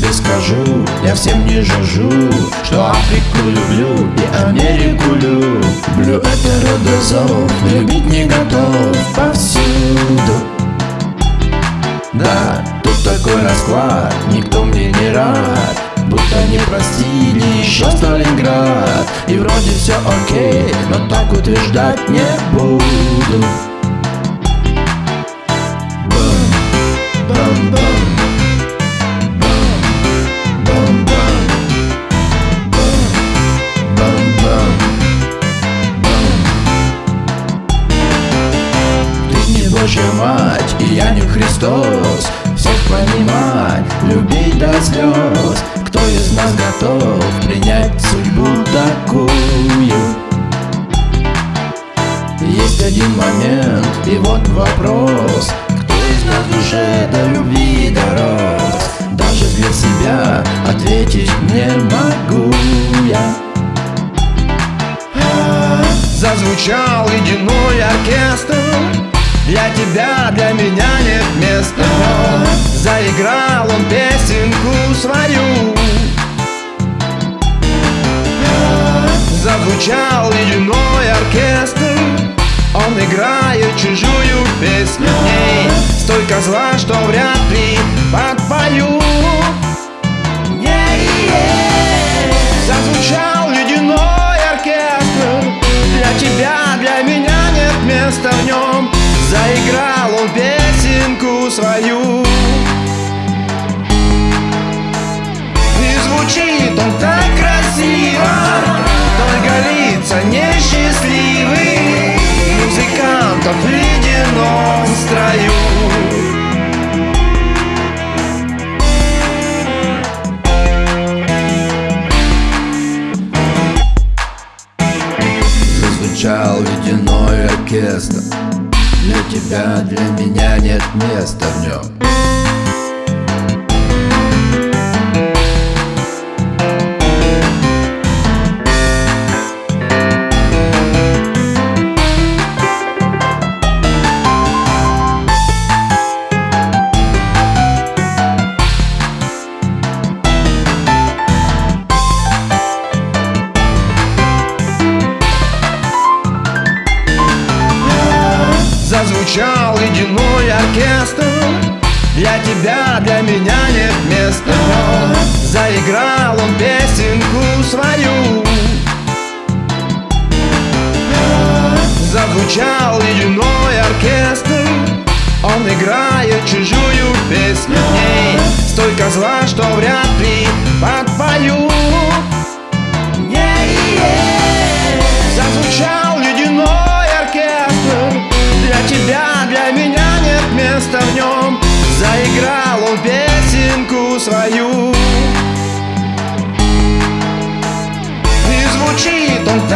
тебе скажу Я всем не жажу Что Африку люблю и Америку люблю. Это родозов, любить не готов повсюду. Да, тут такой расклад, никто мне не рад. Будто не простили еще Сталинград. И вроде все окей, но так утверждать не буду Христос Всех понимать, любить до слез. Кто из нас готов принять судьбу такую? Есть один момент, и вот вопрос Заиграл он песенку свою. Зазвучал ледяной оркестр Он играет чужую песню. В ней столько зла, что вряд ли подпою Музыкантов в ледяном строю. Зазвучал ледяной оркестр. Для тебя, для меня нет места в нем тебя, для меня нет места. Заиграл он песенку свою. Зазвучал ледяной оркестр. Он играет чужую песню. В ней столько зла, что вряд И звучит он